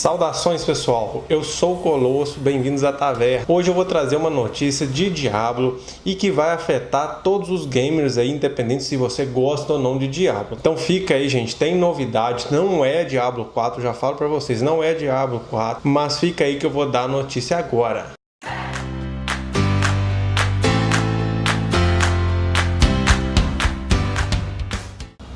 Saudações pessoal, eu sou o Colosso, bem-vindos à Taverna. Hoje eu vou trazer uma notícia de Diablo e que vai afetar todos os gamers aí, independente se você gosta ou não de Diablo. Então fica aí gente, tem novidade, não é Diablo 4, já falo pra vocês, não é Diablo 4, mas fica aí que eu vou dar a notícia agora.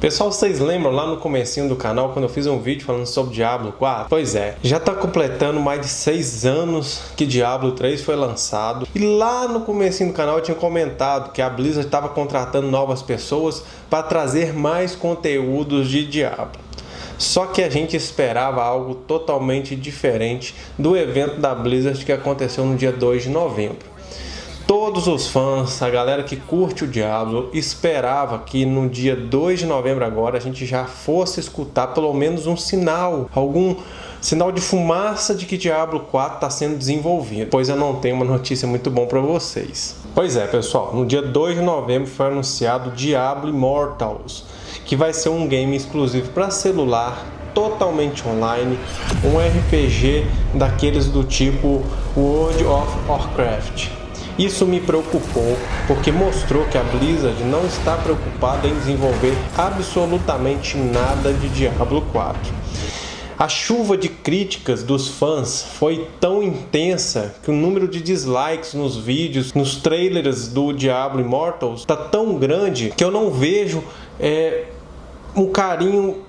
Pessoal, vocês lembram lá no comecinho do canal quando eu fiz um vídeo falando sobre Diablo 4? Pois é, já está completando mais de 6 anos que Diablo 3 foi lançado e lá no comecinho do canal eu tinha comentado que a Blizzard estava contratando novas pessoas para trazer mais conteúdos de Diablo. Só que a gente esperava algo totalmente diferente do evento da Blizzard que aconteceu no dia 2 de novembro todos os fãs, a galera que curte o Diablo, esperava que no dia 2 de novembro agora a gente já fosse escutar pelo menos um sinal, algum sinal de fumaça de que Diablo 4 está sendo desenvolvido, pois eu não tenho uma notícia muito bom para vocês. Pois é, pessoal, no dia 2 de novembro foi anunciado Diablo Immortals, que vai ser um game exclusivo para celular, totalmente online, um RPG daqueles do tipo World of Warcraft. Isso me preocupou porque mostrou que a Blizzard não está preocupada em desenvolver absolutamente nada de Diablo 4. A chuva de críticas dos fãs foi tão intensa que o número de dislikes nos vídeos, nos trailers do Diablo Immortals está tão grande que eu não vejo é, um carinho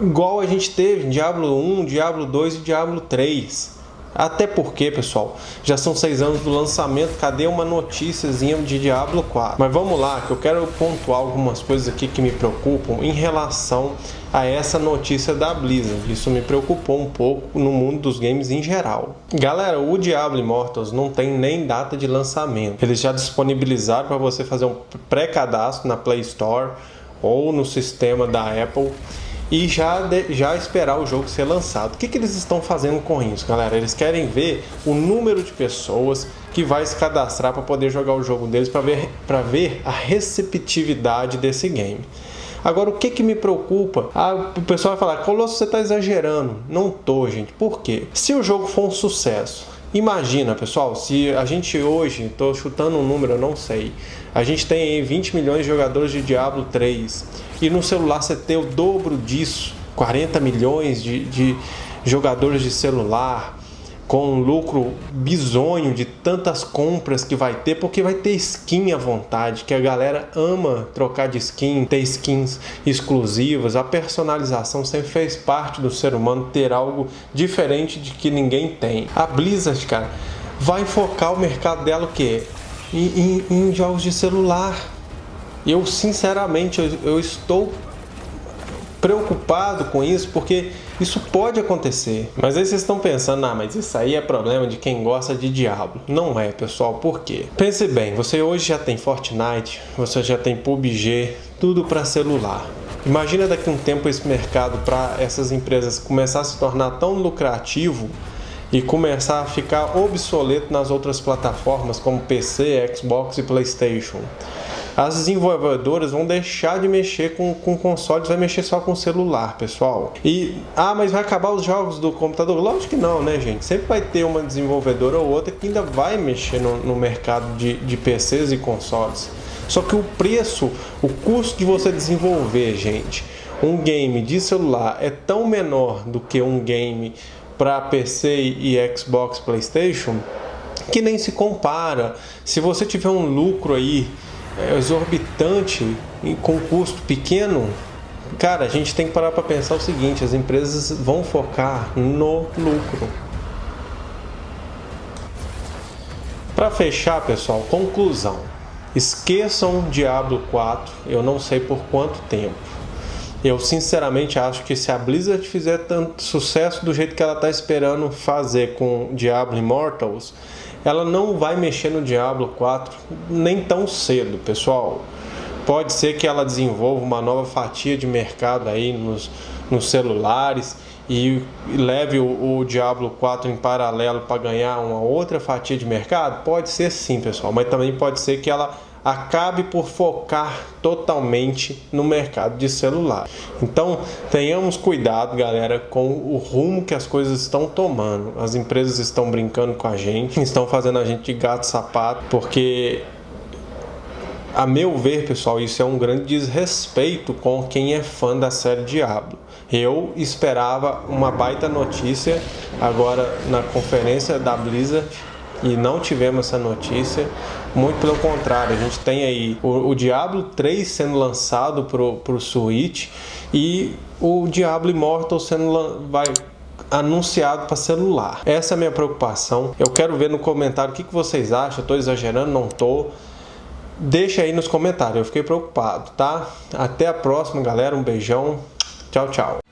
igual a gente teve em Diablo 1, Diablo 2 e Diablo 3. Até porque, pessoal, já são seis anos do lançamento, cadê uma noticiazinha de Diablo 4? Mas vamos lá, que eu quero pontuar algumas coisas aqui que me preocupam em relação a essa notícia da Blizzard. Isso me preocupou um pouco no mundo dos games em geral. Galera, o Diablo Immortals não tem nem data de lançamento. Eles já disponibilizaram para você fazer um pré-cadastro na Play Store ou no sistema da Apple e já, de, já esperar o jogo ser lançado. O que, que eles estão fazendo com isso, galera? Eles querem ver o número de pessoas que vai se cadastrar para poder jogar o jogo deles para ver, ver a receptividade desse game. Agora, o que, que me preocupa? Ah, o pessoal vai falar, Colosso, você está exagerando. Não tô, gente. Por quê? Se o jogo for um sucesso, Imagina, pessoal, se a gente hoje, estou chutando um número, eu não sei, a gente tem 20 milhões de jogadores de Diablo 3 e no celular você tem o dobro disso, 40 milhões de, de jogadores de celular, com um lucro bizonho de tantas compras que vai ter, porque vai ter skin à vontade, que a galera ama trocar de skin, ter skins exclusivas, a personalização sempre fez parte do ser humano ter algo diferente de que ninguém tem. A Blizzard, cara, vai focar o mercado dela o quê? Em, em, em jogos de celular. Eu, sinceramente, eu, eu estou preocupado com isso, porque isso pode acontecer. Mas aí vocês estão pensando, ah, mas isso aí é problema de quem gosta de Diablo. Não é, pessoal, por quê? Pense bem, você hoje já tem Fortnite, você já tem PUBG, tudo para celular. Imagina daqui a um tempo esse mercado para essas empresas começar a se tornar tão lucrativo e começar a ficar obsoleto nas outras plataformas como PC, Xbox e PlayStation as desenvolvedoras vão deixar de mexer com, com consoles, vai mexer só com celular, pessoal. E, ah, mas vai acabar os jogos do computador? Lógico que não, né, gente? Sempre vai ter uma desenvolvedora ou outra que ainda vai mexer no, no mercado de, de PCs e consoles. Só que o preço, o custo de você desenvolver, gente, um game de celular é tão menor do que um game para PC e Xbox, PlayStation, que nem se compara. Se você tiver um lucro aí exorbitante e com custo pequeno, cara, a gente tem que parar para pensar o seguinte: as empresas vão focar no lucro. Para fechar, pessoal, conclusão. Esqueçam Diablo 4, eu não sei por quanto tempo. Eu sinceramente acho que se a Blizzard fizer tanto sucesso do jeito que ela está esperando fazer com Diablo Immortals, ela não vai mexer no Diablo 4 nem tão cedo, pessoal. Pode ser que ela desenvolva uma nova fatia de mercado aí nos, nos celulares e leve o, o Diablo 4 em paralelo para ganhar uma outra fatia de mercado? Pode ser sim, pessoal, mas também pode ser que ela acabe por focar totalmente no mercado de celular. Então, tenhamos cuidado, galera, com o rumo que as coisas estão tomando. As empresas estão brincando com a gente, estão fazendo a gente de gato sapato, porque a meu ver, pessoal, isso é um grande desrespeito com quem é fã da série Diablo. Eu esperava uma baita notícia agora na conferência da Blizzard e não tivemos essa notícia. Muito pelo contrário, a gente tem aí o, o Diablo 3 sendo lançado para o Switch e o Diablo Immortal sendo vai anunciado para celular. Essa é a minha preocupação. Eu quero ver no comentário o que, que vocês acham. Estou exagerando? Não estou. Deixa aí nos comentários, eu fiquei preocupado, tá? Até a próxima, galera. Um beijão. Tchau, tchau.